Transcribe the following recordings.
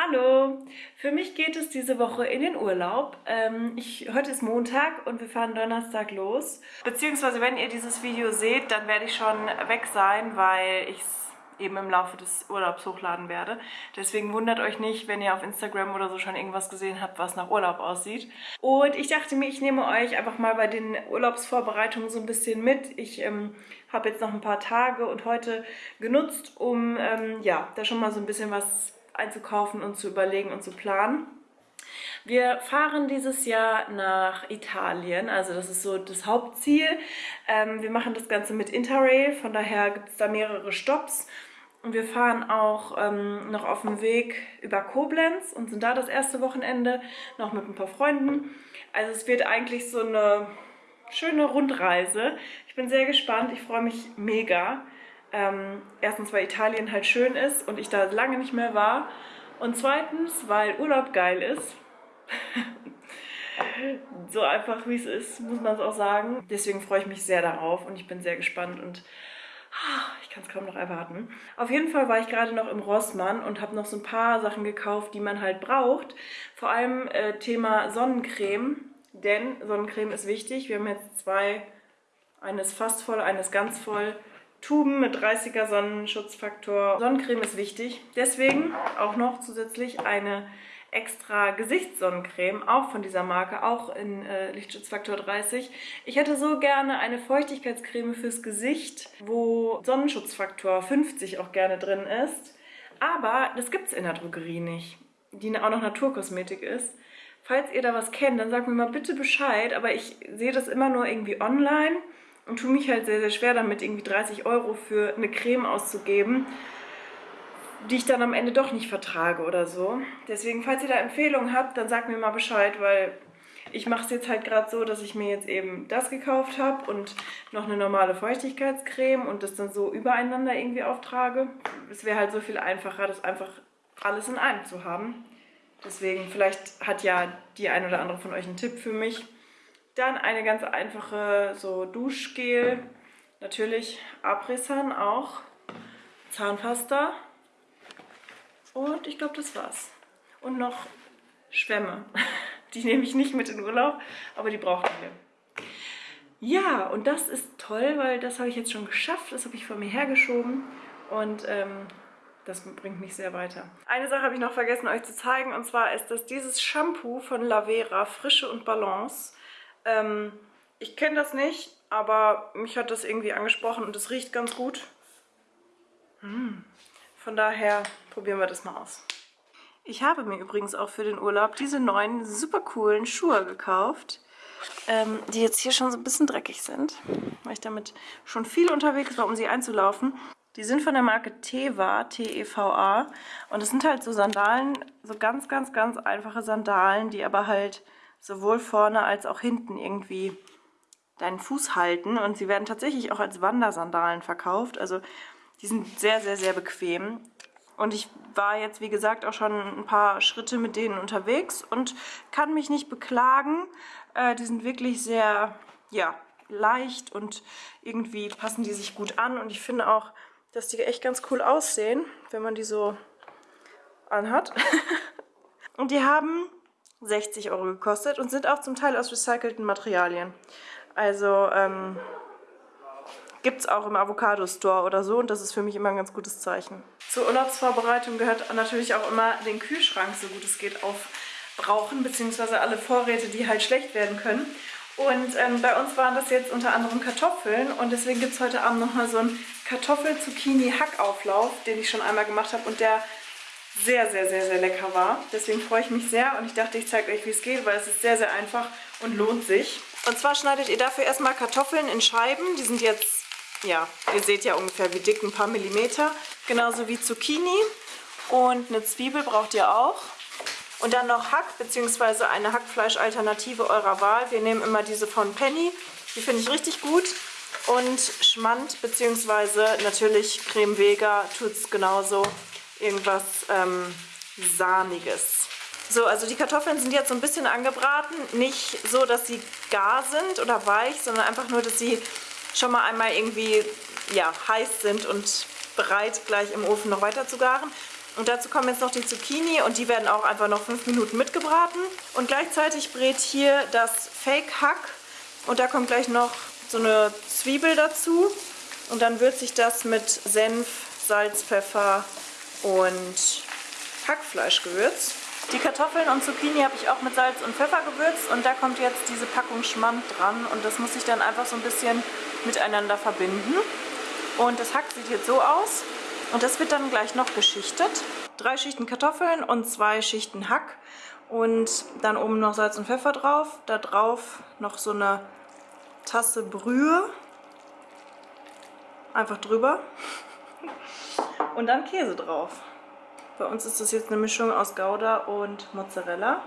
Hallo! Für mich geht es diese Woche in den Urlaub. Ähm, ich, heute ist Montag und wir fahren Donnerstag los. Beziehungsweise wenn ihr dieses Video seht, dann werde ich schon weg sein, weil ich es eben im Laufe des Urlaubs hochladen werde. Deswegen wundert euch nicht, wenn ihr auf Instagram oder so schon irgendwas gesehen habt, was nach Urlaub aussieht. Und ich dachte mir, ich nehme euch einfach mal bei den Urlaubsvorbereitungen so ein bisschen mit. Ich ähm, habe jetzt noch ein paar Tage und heute genutzt, um ähm, ja, da schon mal so ein bisschen was einzukaufen und zu überlegen und zu planen. Wir fahren dieses Jahr nach Italien, also das ist so das Hauptziel. Ähm, wir machen das Ganze mit Interrail, von daher gibt es da mehrere Stops. Und wir fahren auch ähm, noch auf dem Weg über Koblenz und sind da das erste Wochenende noch mit ein paar Freunden. Also es wird eigentlich so eine schöne Rundreise. Ich bin sehr gespannt, ich freue mich mega. Ähm, erstens, weil Italien halt schön ist und ich da lange nicht mehr war. Und zweitens, weil Urlaub geil ist. so einfach wie es ist, muss man es auch sagen. Deswegen freue ich mich sehr darauf und ich bin sehr gespannt und ah, ich kann es kaum noch erwarten. Auf jeden Fall war ich gerade noch im Rossmann und habe noch so ein paar Sachen gekauft, die man halt braucht. Vor allem äh, Thema Sonnencreme, denn Sonnencreme ist wichtig. Wir haben jetzt zwei, eines fast voll, eines ganz voll. Tuben mit 30er Sonnenschutzfaktor. Sonnencreme ist wichtig. Deswegen auch noch zusätzlich eine extra Gesichtssonnencreme, auch von dieser Marke, auch in äh, Lichtschutzfaktor 30. Ich hätte so gerne eine Feuchtigkeitscreme fürs Gesicht, wo Sonnenschutzfaktor 50 auch gerne drin ist. Aber das gibt es in der Drogerie nicht, die auch noch Naturkosmetik ist. Falls ihr da was kennt, dann sagt mir mal bitte Bescheid, aber ich sehe das immer nur irgendwie online und tue mich halt sehr, sehr schwer damit, irgendwie 30 Euro für eine Creme auszugeben, die ich dann am Ende doch nicht vertrage oder so. Deswegen, falls ihr da Empfehlungen habt, dann sagt mir mal Bescheid, weil ich mache es jetzt halt gerade so, dass ich mir jetzt eben das gekauft habe und noch eine normale Feuchtigkeitscreme und das dann so übereinander irgendwie auftrage. Es wäre halt so viel einfacher, das einfach alles in einem zu haben. Deswegen, vielleicht hat ja die ein oder andere von euch einen Tipp für mich. Dann eine ganz einfache so Duschgel. Natürlich Abrisan auch. Zahnpasta. Und ich glaube, das war's. Und noch Schwämme. Die nehme ich nicht mit in Urlaub, aber die brauchen wir. Ja, und das ist toll, weil das habe ich jetzt schon geschafft. Das habe ich vor mir hergeschoben. Und ähm, das bringt mich sehr weiter. Eine Sache habe ich noch vergessen euch zu zeigen. Und zwar ist das dieses Shampoo von Lavera, Frische und Balance. Ähm, ich kenne das nicht, aber mich hat das irgendwie angesprochen und es riecht ganz gut. Hm. Von daher probieren wir das mal aus. Ich habe mir übrigens auch für den Urlaub diese neuen super coolen Schuhe gekauft, ähm, die jetzt hier schon so ein bisschen dreckig sind, weil ich damit schon viel unterwegs war, um sie einzulaufen. Die sind von der Marke Teva, T-E-V-A und es sind halt so Sandalen, so ganz, ganz, ganz einfache Sandalen, die aber halt sowohl vorne als auch hinten irgendwie deinen Fuß halten. Und sie werden tatsächlich auch als Wandersandalen verkauft. Also die sind sehr, sehr, sehr bequem. Und ich war jetzt, wie gesagt, auch schon ein paar Schritte mit denen unterwegs und kann mich nicht beklagen. Äh, die sind wirklich sehr, ja, leicht und irgendwie passen die sich gut an. Und ich finde auch, dass die echt ganz cool aussehen, wenn man die so anhat. und die haben 60 Euro gekostet und sind auch zum Teil aus recycelten Materialien. Also ähm, gibt es auch im Avocado Store oder so und das ist für mich immer ein ganz gutes Zeichen. Zur Urlaubsvorbereitung gehört natürlich auch immer den Kühlschrank, so gut es geht, aufbrauchen, beziehungsweise alle Vorräte, die halt schlecht werden können. Und ähm, bei uns waren das jetzt unter anderem Kartoffeln und deswegen gibt es heute Abend nochmal so einen Kartoffel-Zucchini-Hackauflauf, den ich schon einmal gemacht habe und der sehr, sehr, sehr, sehr lecker war. Deswegen freue ich mich sehr und ich dachte, ich zeige euch, wie es geht, weil es ist sehr, sehr einfach und lohnt sich. Und zwar schneidet ihr dafür erstmal Kartoffeln in Scheiben. Die sind jetzt, ja, ihr seht ja ungefähr wie dick, ein paar Millimeter. Genauso wie Zucchini. Und eine Zwiebel braucht ihr auch. Und dann noch Hack bzw. eine Hackfleischalternative eurer Wahl. Wir nehmen immer diese von Penny. Die finde ich richtig gut. Und Schmand bzw. natürlich Creme Vega tut es genauso irgendwas ähm, Sahniges. So, also die Kartoffeln sind jetzt so ein bisschen angebraten. Nicht so, dass sie gar sind oder weich, sondern einfach nur, dass sie schon mal einmal irgendwie ja, heiß sind und bereit, gleich im Ofen noch weiter zu garen. Und dazu kommen jetzt noch die Zucchini und die werden auch einfach noch fünf Minuten mitgebraten. Und gleichzeitig brät hier das Fake Hack und da kommt gleich noch so eine Zwiebel dazu. Und dann würze ich das mit Senf, Salz, Pfeffer und Hackfleischgewürz. Die Kartoffeln und Zucchini habe ich auch mit Salz und Pfeffer gewürzt und da kommt jetzt diese Packung Schmand dran und das muss ich dann einfach so ein bisschen miteinander verbinden. Und das Hack sieht jetzt so aus und das wird dann gleich noch geschichtet. Drei Schichten Kartoffeln und zwei Schichten Hack und dann oben noch Salz und Pfeffer drauf. Da drauf noch so eine Tasse Brühe. Einfach drüber. Und dann Käse drauf. Bei uns ist das jetzt eine Mischung aus Gouda und Mozzarella.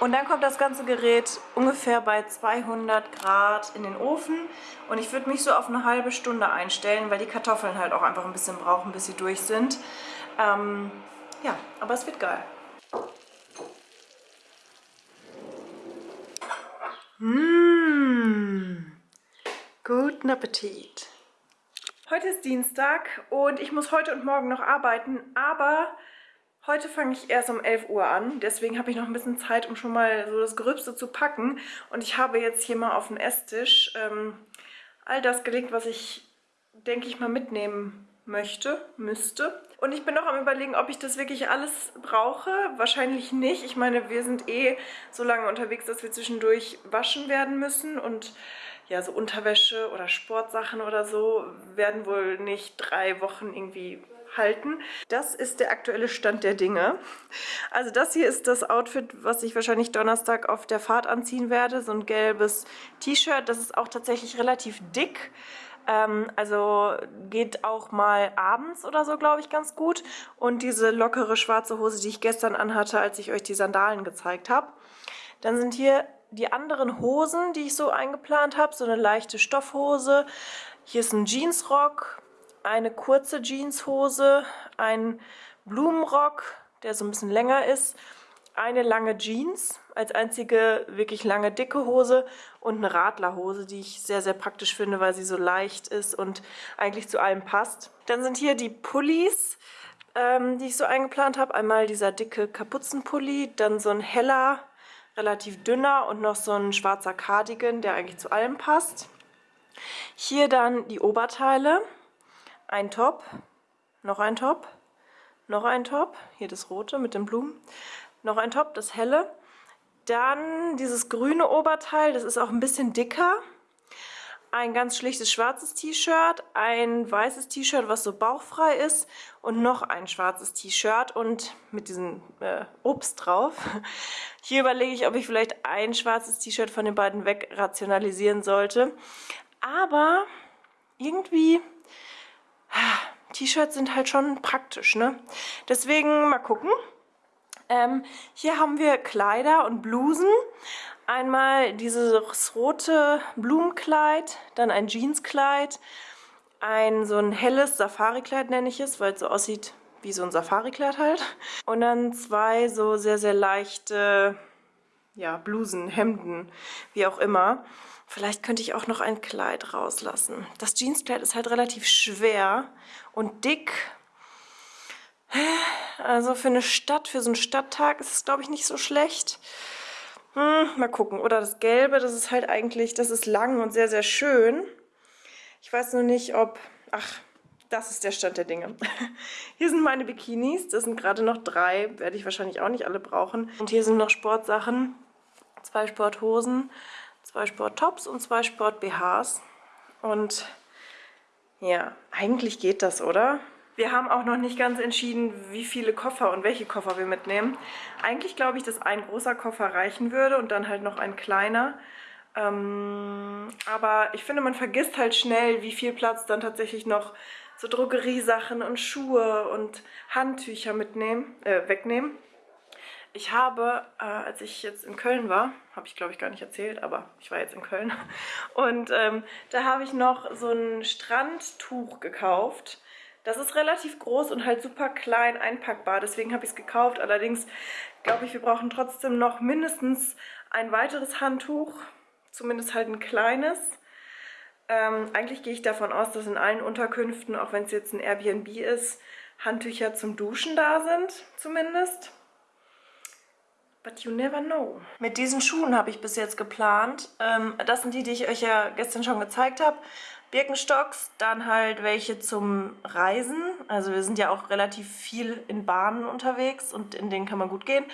Und dann kommt das ganze Gerät ungefähr bei 200 Grad in den Ofen. Und ich würde mich so auf eine halbe Stunde einstellen, weil die Kartoffeln halt auch einfach ein bisschen brauchen, bis sie durch sind. Ähm, ja, aber es wird geil. Mmh, guten Appetit. Heute ist Dienstag und ich muss heute und morgen noch arbeiten, aber Heute fange ich erst um 11 Uhr an, deswegen habe ich noch ein bisschen Zeit, um schon mal so das Gröbste zu packen. Und ich habe jetzt hier mal auf dem Esstisch ähm, all das gelegt, was ich, denke ich mal, mitnehmen möchte, müsste. Und ich bin noch am überlegen, ob ich das wirklich alles brauche. Wahrscheinlich nicht. Ich meine, wir sind eh so lange unterwegs, dass wir zwischendurch waschen werden müssen. Und ja, so Unterwäsche oder Sportsachen oder so werden wohl nicht drei Wochen irgendwie halten. Das ist der aktuelle Stand der Dinge. Also das hier ist das Outfit, was ich wahrscheinlich Donnerstag auf der Fahrt anziehen werde. So ein gelbes T-Shirt. Das ist auch tatsächlich relativ dick. Ähm, also geht auch mal abends oder so, glaube ich, ganz gut. Und diese lockere schwarze Hose, die ich gestern anhatte, als ich euch die Sandalen gezeigt habe. Dann sind hier die anderen Hosen, die ich so eingeplant habe. So eine leichte Stoffhose. Hier ist ein Jeansrock eine kurze Jeanshose, ein Blumenrock, der so ein bisschen länger ist, eine lange Jeans als einzige wirklich lange dicke Hose und eine Radlerhose, die ich sehr, sehr praktisch finde, weil sie so leicht ist und eigentlich zu allem passt. Dann sind hier die Pullis, ähm, die ich so eingeplant habe. Einmal dieser dicke Kapuzenpulli, dann so ein heller, relativ dünner und noch so ein schwarzer Cardigan, der eigentlich zu allem passt. Hier dann die Oberteile ein Top, noch ein Top, noch ein Top, hier das rote mit den Blumen, noch ein Top, das helle. Dann dieses grüne Oberteil, das ist auch ein bisschen dicker. Ein ganz schlichtes schwarzes T-Shirt, ein weißes T-Shirt, was so bauchfrei ist und noch ein schwarzes T-Shirt und mit diesem äh, Obst drauf. Hier überlege ich, ob ich vielleicht ein schwarzes T-Shirt von den beiden wegrationalisieren sollte. Aber irgendwie T-Shirts sind halt schon praktisch, ne? Deswegen mal gucken. Ähm, hier haben wir Kleider und Blusen. Einmal dieses rote Blumenkleid, dann ein Jeanskleid, ein so ein helles Safari-Kleid nenne ich es, weil es so aussieht wie so ein Safari-Kleid halt. Und dann zwei so sehr, sehr leichte ja, Blusen, Hemden, wie auch immer. Vielleicht könnte ich auch noch ein Kleid rauslassen. Das Jeanskleid ist halt relativ schwer und dick. Also für eine Stadt, für so einen Stadttag ist es, glaube ich, nicht so schlecht. Hm, mal gucken. Oder das Gelbe, das ist halt eigentlich, das ist lang und sehr, sehr schön. Ich weiß nur nicht, ob... Ach, das ist der Stand der Dinge. Hier sind meine Bikinis. Das sind gerade noch drei. Werde ich wahrscheinlich auch nicht alle brauchen. Und hier sind noch Sportsachen. Zwei Sporthosen zwei Sport-Tops und zwei Sport-BHs. Und ja, eigentlich geht das, oder? Wir haben auch noch nicht ganz entschieden, wie viele Koffer und welche Koffer wir mitnehmen. Eigentlich glaube ich, dass ein großer Koffer reichen würde und dann halt noch ein kleiner. Ähm, aber ich finde, man vergisst halt schnell, wie viel Platz dann tatsächlich noch so Drogeriesachen und Schuhe und Handtücher mitnehmen, äh, wegnehmen. Ich habe, äh, als ich jetzt in Köln war, habe ich glaube ich gar nicht erzählt, aber ich war jetzt in Köln. Und ähm, da habe ich noch so ein Strandtuch gekauft. Das ist relativ groß und halt super klein einpackbar, deswegen habe ich es gekauft. Allerdings glaube ich, wir brauchen trotzdem noch mindestens ein weiteres Handtuch, zumindest halt ein kleines. Ähm, eigentlich gehe ich davon aus, dass in allen Unterkünften, auch wenn es jetzt ein Airbnb ist, Handtücher zum Duschen da sind, zumindest. But you never know. Mit diesen Schuhen habe ich bis jetzt geplant. Ähm, das sind die, die ich euch ja gestern schon gezeigt habe. Birkenstocks, dann halt welche zum Reisen. Also wir sind ja auch relativ viel in Bahnen unterwegs und in denen kann man gut gehen.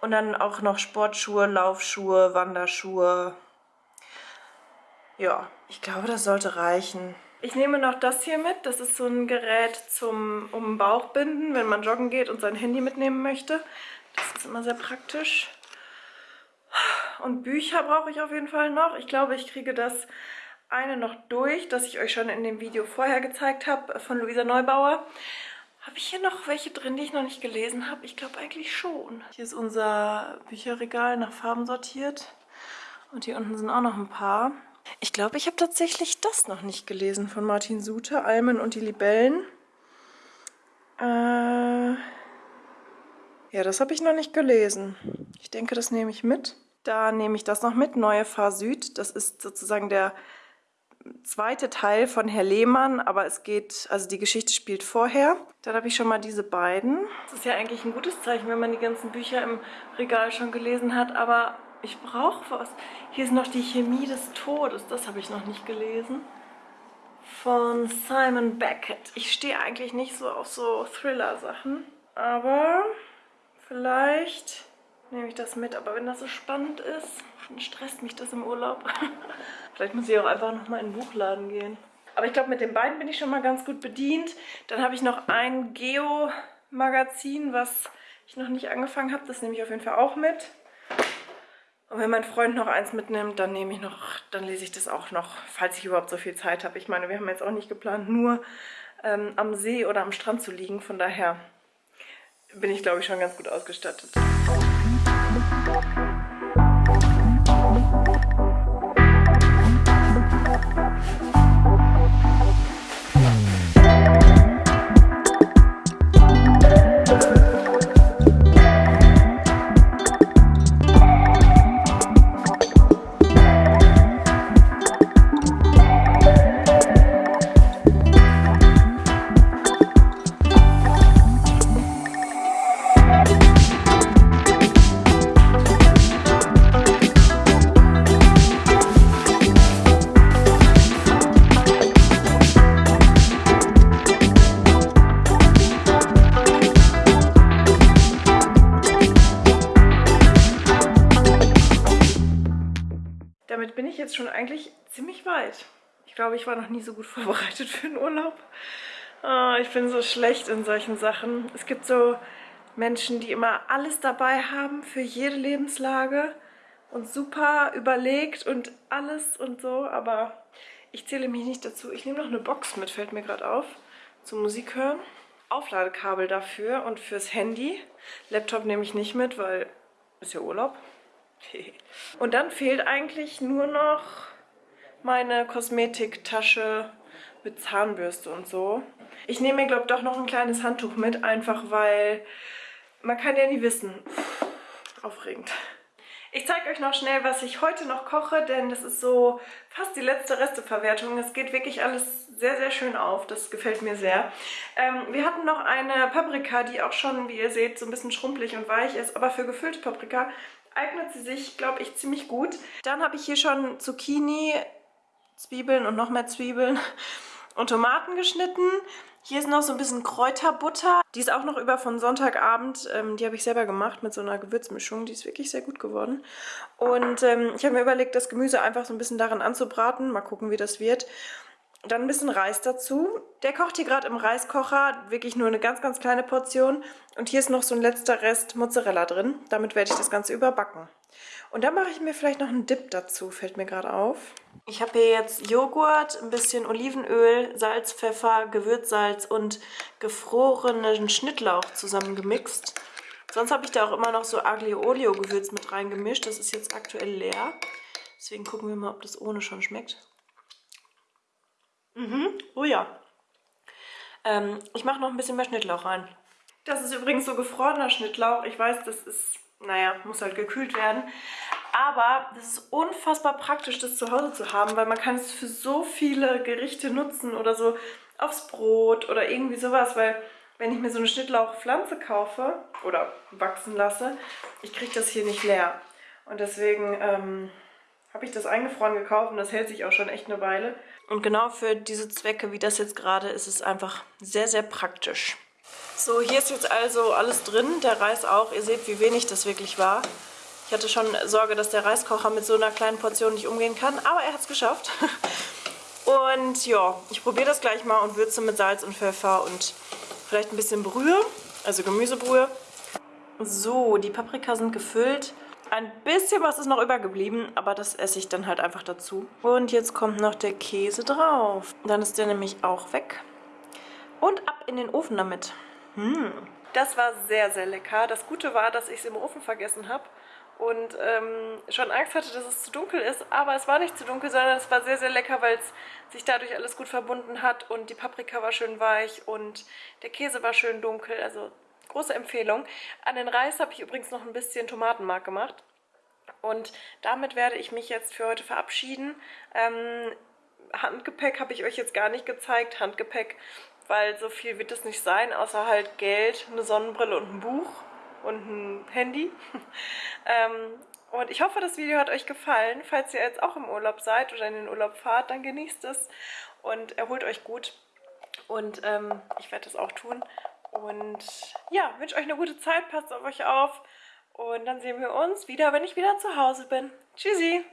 Und dann auch noch Sportschuhe, Laufschuhe, Wanderschuhe. Ja, ich glaube, das sollte reichen. Ich nehme noch das hier mit. Das ist so ein Gerät zum um den Bauch binden, wenn man joggen geht und sein Handy mitnehmen möchte. Das ist immer sehr praktisch. Und Bücher brauche ich auf jeden Fall noch. Ich glaube, ich kriege das eine noch durch, das ich euch schon in dem Video vorher gezeigt habe, von Luisa Neubauer. Habe ich hier noch welche drin, die ich noch nicht gelesen habe? Ich glaube eigentlich schon. Hier ist unser Bücherregal nach Farben sortiert. Und hier unten sind auch noch ein paar. Ich glaube, ich habe tatsächlich das noch nicht gelesen von Martin Suter, Almen und die Libellen. Äh ja, das habe ich noch nicht gelesen. Ich denke, das nehme ich mit. Da nehme ich das noch mit, Neue Fahr Süd. Das ist sozusagen der zweite Teil von Herr Lehmann, aber es geht, also die Geschichte spielt vorher. Dann habe ich schon mal diese beiden. Das ist ja eigentlich ein gutes Zeichen, wenn man die ganzen Bücher im Regal schon gelesen hat, aber ich brauche was. Hier ist noch die Chemie des Todes, das habe ich noch nicht gelesen. Von Simon Beckett. Ich stehe eigentlich nicht so auf so Thriller-Sachen, aber Vielleicht nehme ich das mit, aber wenn das so spannend ist, dann stresst mich das im Urlaub. Vielleicht muss ich auch einfach nochmal in den Buchladen gehen. Aber ich glaube, mit den beiden bin ich schon mal ganz gut bedient. Dann habe ich noch ein Geo-Magazin, was ich noch nicht angefangen habe. Das nehme ich auf jeden Fall auch mit. Und wenn mein Freund noch eins mitnimmt, dann nehme ich noch, dann lese ich das auch noch, falls ich überhaupt so viel Zeit habe. Ich meine, wir haben jetzt auch nicht geplant, nur ähm, am See oder am Strand zu liegen. Von daher bin ich, glaube ich, schon ganz gut ausgestattet. Ich glaube, ich war noch nie so gut vorbereitet für den Urlaub. Oh, ich bin so schlecht in solchen Sachen. Es gibt so Menschen, die immer alles dabei haben für jede Lebenslage und super überlegt und alles und so, aber ich zähle mich nicht dazu. Ich nehme noch eine Box mit, fällt mir gerade auf, zum Musik hören. Aufladekabel dafür und fürs Handy. Laptop nehme ich nicht mit, weil ist ja Urlaub. Und dann fehlt eigentlich nur noch meine Kosmetiktasche mit Zahnbürste und so. Ich nehme mir, glaube ich, doch noch ein kleines Handtuch mit, einfach weil man kann ja nie wissen. Aufregend. Ich zeige euch noch schnell, was ich heute noch koche, denn das ist so fast die letzte Resteverwertung. Es geht wirklich alles sehr, sehr schön auf. Das gefällt mir sehr. Ähm, wir hatten noch eine Paprika, die auch schon, wie ihr seht, so ein bisschen schrumpelig und weich ist. Aber für gefüllte Paprika eignet sie sich, glaube ich, ziemlich gut. Dann habe ich hier schon Zucchini, Zwiebeln und noch mehr Zwiebeln und Tomaten geschnitten. Hier ist noch so ein bisschen Kräuterbutter. Die ist auch noch über von Sonntagabend. Ähm, die habe ich selber gemacht mit so einer Gewürzmischung. Die ist wirklich sehr gut geworden. Und ähm, ich habe mir überlegt, das Gemüse einfach so ein bisschen darin anzubraten. Mal gucken, wie das wird. Dann ein bisschen Reis dazu. Der kocht hier gerade im Reiskocher, wirklich nur eine ganz, ganz kleine Portion. Und hier ist noch so ein letzter Rest Mozzarella drin. Damit werde ich das Ganze überbacken. Und dann mache ich mir vielleicht noch einen Dip dazu, fällt mir gerade auf. Ich habe hier jetzt Joghurt, ein bisschen Olivenöl, Salz, Pfeffer, Gewürzsalz und gefrorenen Schnittlauch zusammengemixt. Sonst habe ich da auch immer noch so Aglio-Olio-Gewürz mit reingemischt. Das ist jetzt aktuell leer. Deswegen gucken wir mal, ob das ohne schon schmeckt. Mhm, oh ja. Ähm, ich mache noch ein bisschen mehr Schnittlauch rein. Das ist übrigens so gefrorener Schnittlauch. Ich weiß, das ist, naja, muss halt gekühlt werden. Aber das ist unfassbar praktisch, das zu Hause zu haben, weil man kann es für so viele Gerichte nutzen oder so aufs Brot oder irgendwie sowas, weil wenn ich mir so eine Schnittlauchpflanze kaufe oder wachsen lasse, ich kriege das hier nicht leer. Und deswegen ähm, habe ich das eingefroren gekauft und das hält sich auch schon echt eine Weile. Und genau für diese Zwecke, wie das jetzt gerade ist, ist es einfach sehr, sehr praktisch. So, hier ist jetzt also alles drin, der Reis auch. Ihr seht, wie wenig das wirklich war. Ich hatte schon Sorge, dass der Reiskocher mit so einer kleinen Portion nicht umgehen kann, aber er hat es geschafft. Und ja, ich probiere das gleich mal und würze mit Salz und Pfeffer und vielleicht ein bisschen Brühe, also Gemüsebrühe. So, die Paprika sind gefüllt. Ein bisschen was ist noch übergeblieben, aber das esse ich dann halt einfach dazu. Und jetzt kommt noch der Käse drauf. Dann ist der nämlich auch weg. Und ab in den Ofen damit. Hm. Das war sehr, sehr lecker. Das Gute war, dass ich es im Ofen vergessen habe und ähm, schon Angst hatte, dass es zu dunkel ist. Aber es war nicht zu dunkel, sondern es war sehr, sehr lecker, weil es sich dadurch alles gut verbunden hat und die Paprika war schön weich und der Käse war schön dunkel. Also Große Empfehlung. An den Reis habe ich übrigens noch ein bisschen Tomatenmark gemacht. Und damit werde ich mich jetzt für heute verabschieden. Ähm, Handgepäck habe ich euch jetzt gar nicht gezeigt. Handgepäck, weil so viel wird es nicht sein, außer halt Geld, eine Sonnenbrille und ein Buch und ein Handy. ähm, und ich hoffe, das Video hat euch gefallen. Falls ihr jetzt auch im Urlaub seid oder in den Urlaub fahrt, dann genießt es und erholt euch gut. Und ähm, ich werde das auch tun. Und ja, wünsche euch eine gute Zeit, passt auf euch auf. Und dann sehen wir uns wieder, wenn ich wieder zu Hause bin. Tschüssi!